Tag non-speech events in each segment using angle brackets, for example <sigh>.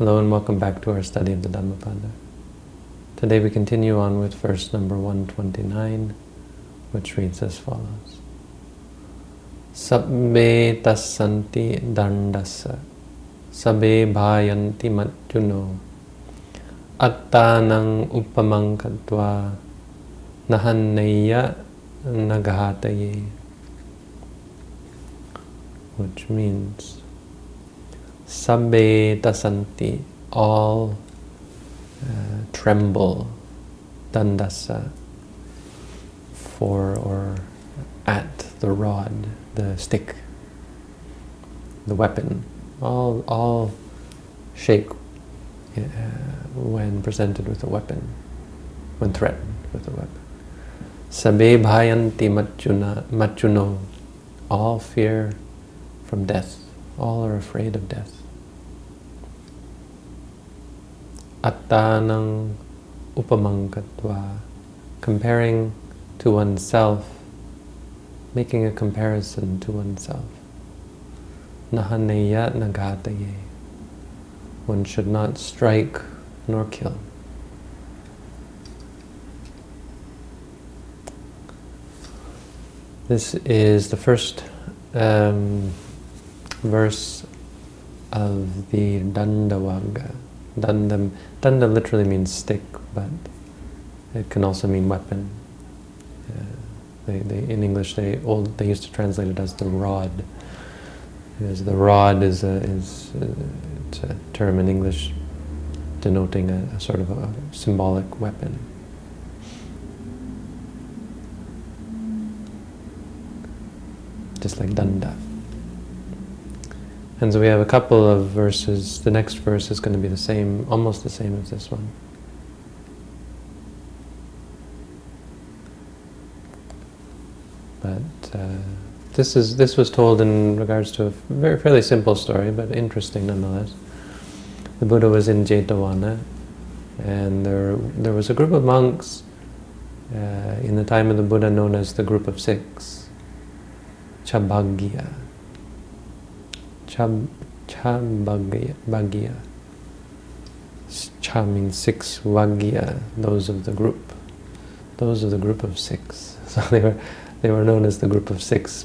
Hello and welcome back to our study of the Dhammapada. Today we continue on with verse number 129, which reads as follows. Sabbe tasanti dandasa, sabbe bhayanti machuno, attanang upamankatva, nahanneya nagahataye. Which means Sabbe tasanti, all uh, tremble, dandasa, for or at the rod, the stick, the weapon. All, all shake uh, when presented with a weapon, when threatened with a weapon. Sabbe bhayanti machuno, all fear from death, all are afraid of death. Attanang upamankatva, comparing to oneself, making a comparison to oneself. Nahaneya nagataye, one should not strike nor kill. This is the first um, verse of the Dandavagga. Danda, danda literally means stick, but it can also mean weapon. Uh, they, they, in English, they old they used to translate it as the rod. Because the rod is a, is a, it's a term in English denoting a, a sort of a symbolic weapon. Just like danda. And so we have a couple of verses. The next verse is going to be the same, almost the same as this one. But uh, this is this was told in regards to a very fairly simple story, but interesting nonetheless. The Buddha was in Jetavana, and there there was a group of monks uh, in the time of the Buddha known as the Group of Six, Chabagya. Chab, Chabagya. Cha means six, Vagya, those of the group. Those of the group of six. <laughs> So they were, they were known as the group of six,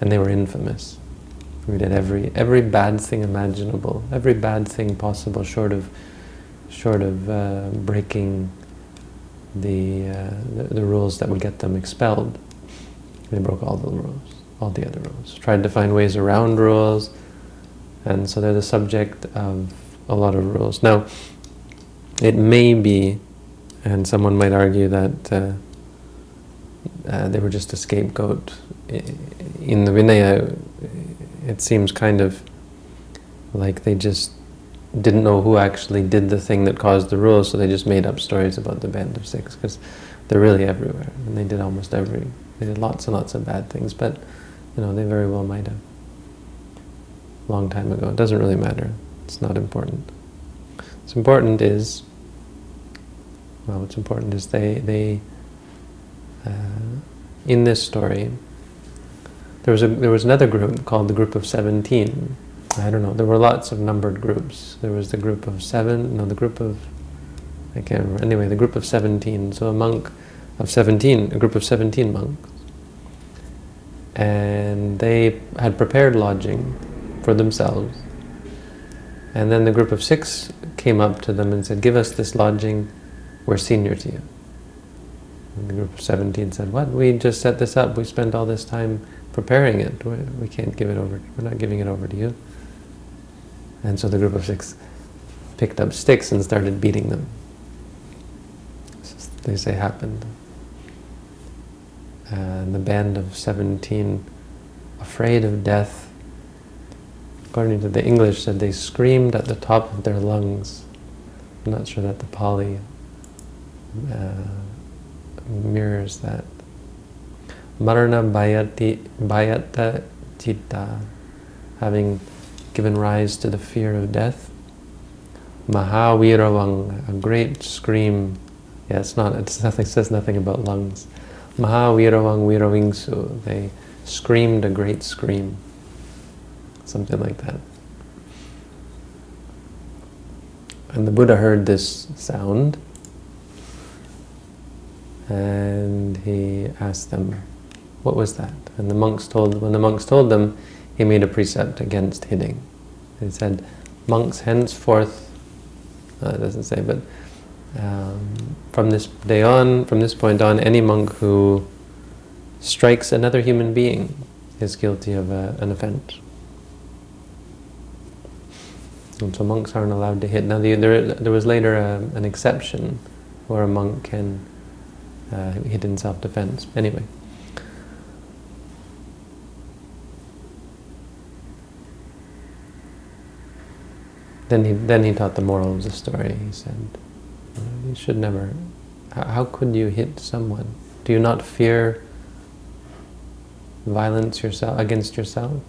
and they were infamous. We did every every bad thing imaginable, every bad thing possible, short of short of uh, breaking the, uh, the, the rules that would get them expelled. They broke all the rules, all the other rules. Tried to find ways around rules, and so they're the subject of a lot of rules. Now, it may be, and someone might argue that uh, uh, they were just a scapegoat. In the Vinaya, it seems kind of like they just didn't know who actually did the thing that caused the rules, so they just made up stories about the band of six, because they're really everywhere, and they did almost every, they did lots and lots of bad things, but, you know, they very well might have long time ago. It doesn't really matter. It's not important. What's important is, well, what's important is they, they uh, in this story, there was, a, there was another group called the group of 17. I don't know, there were lots of numbered groups. There was the group of seven, no, the group of, I can't remember, anyway, the group of 17. So a monk of 17, a group of 17 monks. And they had prepared lodging for themselves. And then the group of six came up to them and said, give us this lodging, we're senior to you. And the group of 17 said, what? We just set this up, we spent all this time preparing it, we can't give it over, we're not giving it over to you. And so the group of six picked up sticks and started beating them. They say happened. And the band of 17, afraid of death, according to the English, said they screamed at the top of their lungs. I'm not sure that the Pali uh, mirrors that. Marana bayati, bayata citta, having given rise to the fear of death. Mahaviravang, a great scream. Yeah, it's not, it's nothing, says nothing about lungs. Mahaviravang viravingsu, they screamed a great scream something like that. And the Buddha heard this sound and he asked them, what was that? And the monks told, when the monks told them, he made a precept against hitting. He said, monks henceforth, uh, it doesn't say, but um, from this day on, from this point on, any monk who strikes another human being is guilty of a, an offense. And so monks aren't allowed to hit. Now the, there, there was later a, an exception where a monk can uh, hit in self-defense. Anyway. Then he, then he taught the moral of the story. He said, you should never, how could you hit someone? Do you not fear violence yourself against yourself?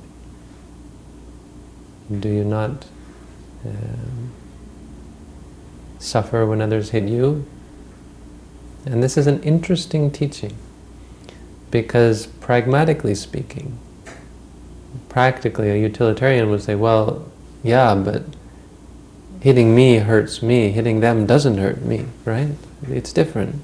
Do you not um, suffer when others hit you? And this is an interesting teaching because pragmatically speaking, practically a utilitarian would say, well, yeah, but hitting me hurts me, hitting them doesn't hurt me, right? It's different.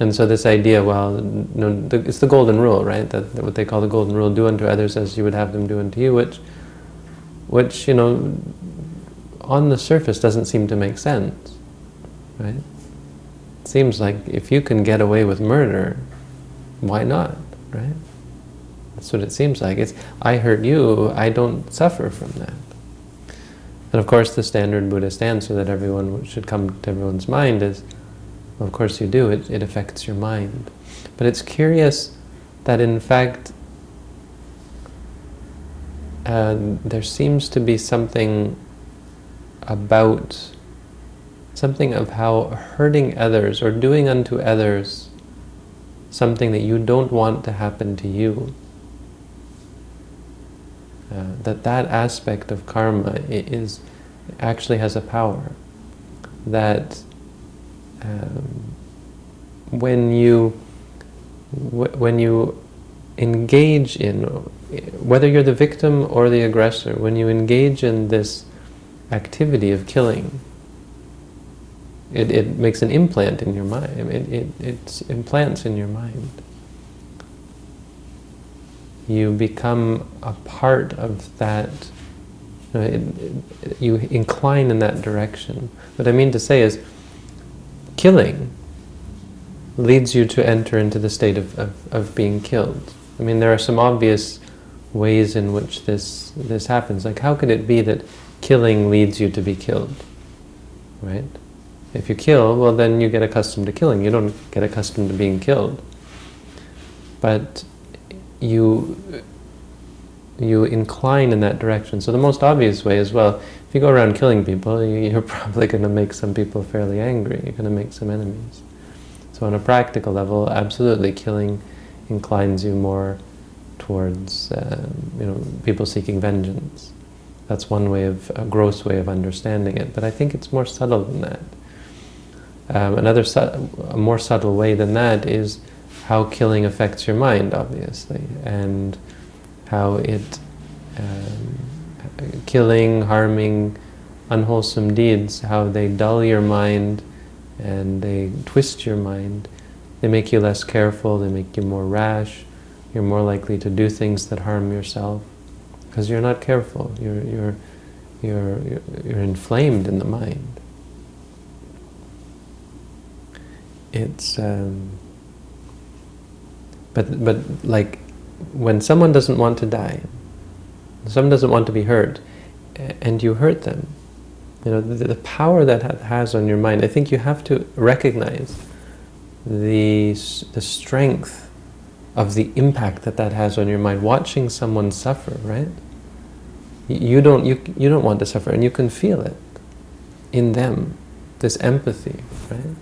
And so this idea, well, the, it's the golden rule, right? That, that, what they call the golden rule: do unto others as you would have them do unto you, which, which you know, on the surface doesn't seem to make sense, right? It seems like if you can get away with murder, why not, right? That's what it seems like. It's I hurt you, I don't suffer from that. And of course, the standard Buddhist answer that everyone should come to everyone's mind is of course you do, it, it affects your mind. But it's curious that in fact uh, there seems to be something about, something of how hurting others or doing unto others something that you don't want to happen to you, uh, that that aspect of karma is actually has a power. That um, when you when you engage in whether you're the victim or the aggressor when you engage in this activity of killing it, it makes an implant in your mind it, it, it implants in your mind you become a part of that you, know, it, you incline in that direction what I mean to say is killing leads you to enter into the state of, of, of being killed. I mean, there are some obvious ways in which this this happens. Like, how could it be that killing leads you to be killed? Right? If you kill, well, then you get accustomed to killing. You don't get accustomed to being killed. But you you incline in that direction. So the most obvious way as well, if you go around killing people, you're <laughs> probably going to make some people fairly angry. You're going to make some enemies. So on a practical level, absolutely killing inclines you more towards um, you know people seeking vengeance. That's one way of a gross way of understanding it. But I think it's more subtle than that. Um, another a more subtle way than that is how killing affects your mind, obviously, and how it um, killing, harming, unwholesome deeds, how they dull your mind and they twist your mind. They make you less careful, they make you more rash, you're more likely to do things that harm yourself. Because you're not careful, you're, you're, you're, you're inflamed in the mind. It's, um, but, but like when someone doesn't want to die, someone doesn't want to be hurt, and you hurt them, you know, the, the power that has on your mind, I think you have to recognize the, the strength of the impact that that has on your mind. Watching someone suffer, right? You don't, you, you don't want to suffer, and you can feel it in them, this empathy, right?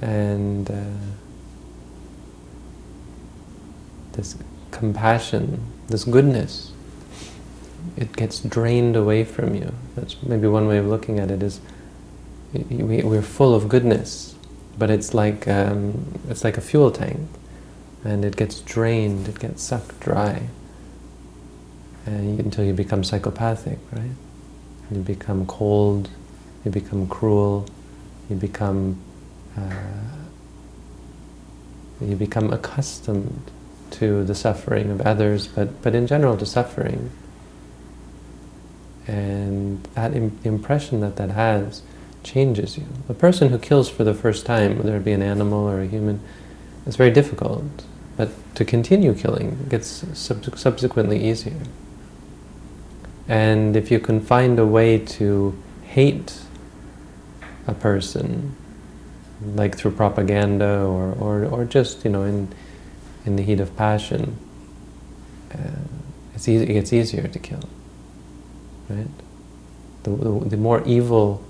And uh, this compassion, this goodness, it gets drained away from you. That's maybe one way of looking at it is we're full of goodness, but it's like um, it's like a fuel tank, and it gets drained, it gets sucked dry. and until you become psychopathic, right? You become cold, you become cruel, you become uh, you become accustomed to the suffering of others, but, but in general to suffering. And that Im impression that that has changes you. A person who kills for the first time, whether it be an animal or a human, it's very difficult. But to continue killing gets sub subsequently easier. And if you can find a way to hate a person, like through propaganda or, or, or just, you know, in, in the heat of passion, uh, it's easy, it gets easier to kill, right? The, the, the more evil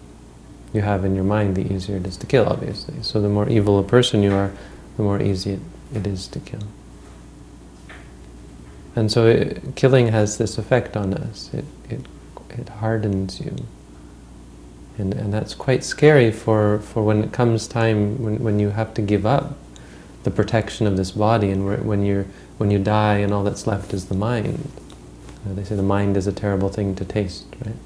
you have in your mind, the easier it is to kill, obviously. So the more evil a person you are, the more easy it, it is to kill. And so it, killing has this effect on us. It, it, it hardens you. And, and that's quite scary for, for when it comes time when, when you have to give up the protection of this body and when, you're, when you die and all that's left is the mind. Uh, they say the mind is a terrible thing to taste, right?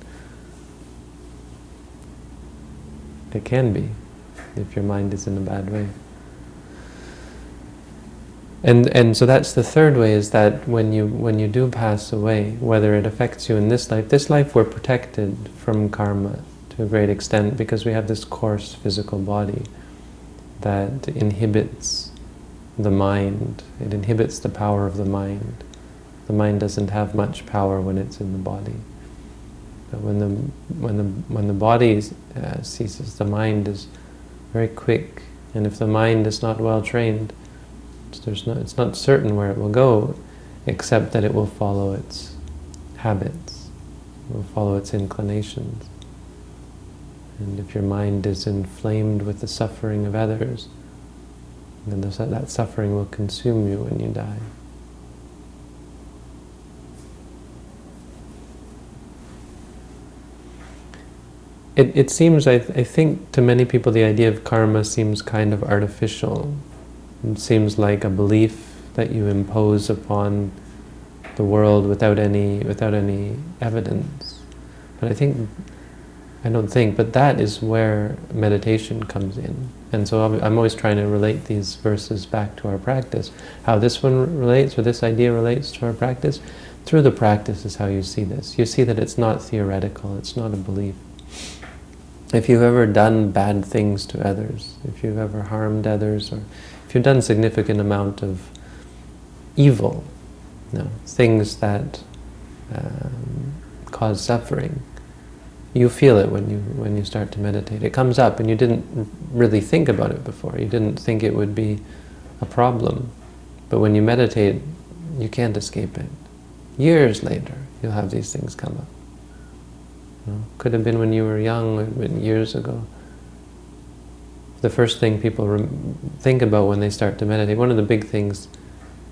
It can be, if your mind is in a bad way. And and so that's the third way is that when you when you do pass away, whether it affects you in this life, this life we're protected from karma to a great extent because we have this coarse physical body that inhibits the mind. It inhibits the power of the mind. The mind doesn't have much power when it's in the body. But when the when the when the body uh, ceases, the mind is very quick, and if the mind is not well trained, there's no, it's not certain where it will go, except that it will follow its habits, it will follow its inclinations. And if your mind is inflamed with the suffering of others, then that suffering will consume you when you die. It, it seems, I, th I think, to many people the idea of karma seems kind of artificial. It seems like a belief that you impose upon the world without any without any evidence. But I think, I don't think, but that is where meditation comes in. And so I'm always trying to relate these verses back to our practice. How this one relates, or this idea relates to our practice, through the practice is how you see this. You see that it's not theoretical, it's not a belief. If you've ever done bad things to others, if you've ever harmed others, or if you've done significant amount of evil, you know, things that um, cause suffering, you feel it when you when you start to meditate. It comes up, and you didn't really think about it before. You didn't think it would be a problem, but when you meditate, you can't escape it. Years later, you'll have these things come up. You know, could have been when you were young, years ago the first thing people think about when they start to meditate. One of the big things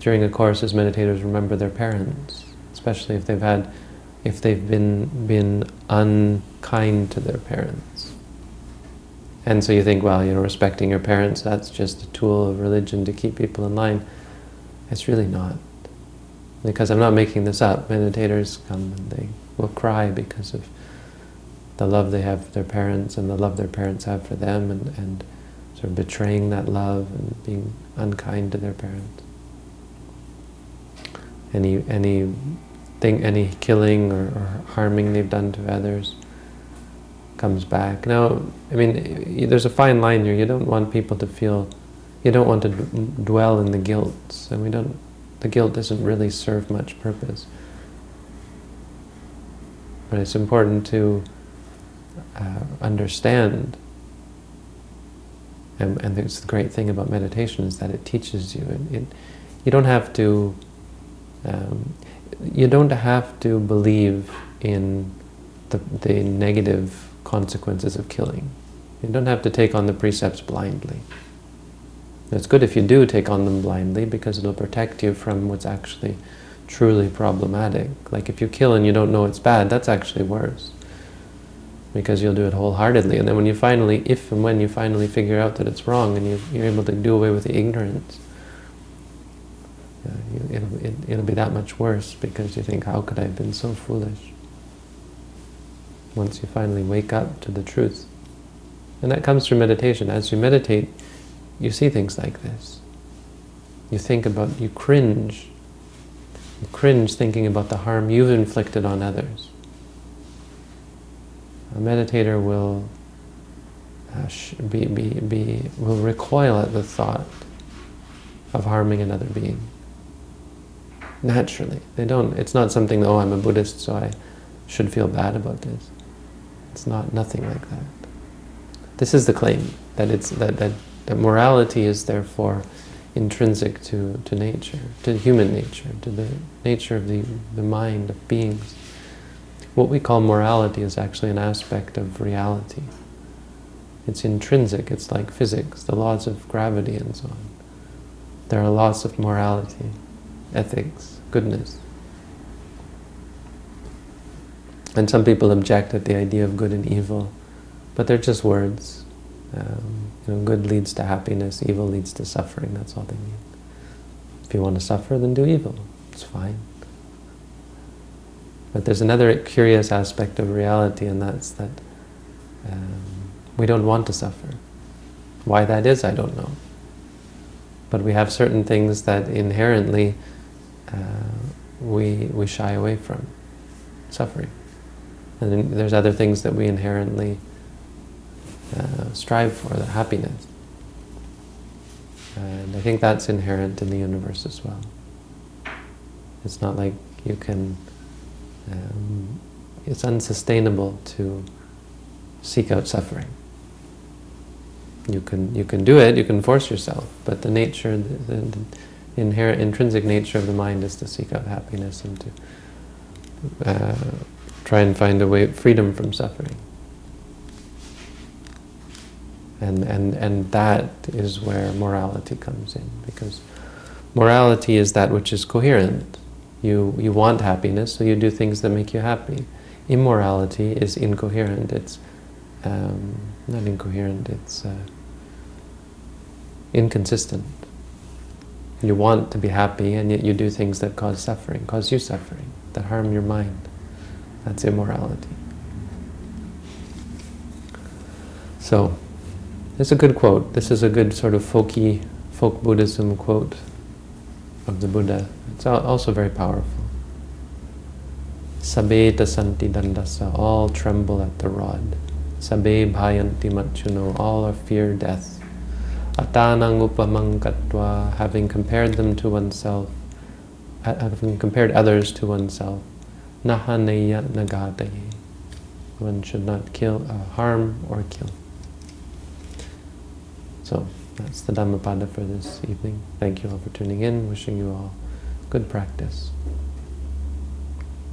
during a course is meditators remember their parents, especially if they've had, if they've been been unkind to their parents. And so you think, well, you know, respecting your parents, that's just a tool of religion to keep people in line. It's really not. Because I'm not making this up. Meditators come and they will cry because of the love they have for their parents and the love their parents have for them and, and sort of betraying that love and being unkind to their parents. Any any thing, any killing or, or harming they've done to others comes back. Now, I mean, there's a fine line here. You don't want people to feel, you don't want to dwell in the guilt, and we don't. The guilt doesn't really serve much purpose. But it's important to uh, understand and, and the great thing about meditation is that it teaches you. It, it you don't have to. Um, you don't have to believe in the, the negative consequences of killing. You don't have to take on the precepts blindly. It's good if you do take on them blindly because it'll protect you from what's actually truly problematic. Like if you kill and you don't know it's bad, that's actually worse because you'll do it wholeheartedly. And then when you finally, if and when you finally figure out that it's wrong and you, are able to do away with the ignorance, you, it'll, it, it'll be that much worse because you think, how could I have been so foolish? Once you finally wake up to the truth. And that comes through meditation. As you meditate, you see things like this. You think about, you cringe. You cringe thinking about the harm you've inflicted on others. A meditator will uh, be, be, be, will recoil at the thought of harming another being. Naturally. They don't, it's not something, oh, I'm a Buddhist, so I should feel bad about this. It's not, nothing like that. This is the claim, that, it's, that, that, that morality is therefore intrinsic to, to nature, to human nature, to the nature of the, the mind of beings. What we call morality is actually an aspect of reality. It's intrinsic, it's like physics, the laws of gravity and so on. There are laws of morality, ethics, goodness. And some people object at the idea of good and evil, but they're just words. Um, you know, good leads to happiness, evil leads to suffering, that's all they mean. If you want to suffer, then do evil. It's fine. But there's another curious aspect of reality, and that's that um, we don't want to suffer. Why that is, I don't know. But we have certain things that inherently uh, we, we shy away from, suffering. And there's other things that we inherently uh, strive for, the happiness. And I think that's inherent in the universe as well. It's not like you can, um, it's unsustainable to seek out suffering. You can, you can do it, you can force yourself, but the nature, the, the, inherent, intrinsic nature of the mind is to seek out happiness and to uh, try and find a way, of freedom from suffering. And, and, and that is where morality comes in, because morality is that which is coherent. You, you want happiness, so you do things that make you happy. Immorality is incoherent, it's um, not incoherent, it's uh, inconsistent. You want to be happy, and yet you do things that cause suffering, cause you suffering, that harm your mind. That's immorality. So, it's a good quote. This is a good sort of folky, folk Buddhism quote of the Buddha. It's also very powerful. Sabbe tasanti dandasa, all tremble at the rod. Sabe bhayanti machuno, all are fear death. Atanang upamang having compared them to oneself, having compared others to oneself. Nahaneya nagataye. One should not kill, uh, harm or kill. So that's the Dhammapada for this evening. Thank you all for tuning in. Wishing you all good practice.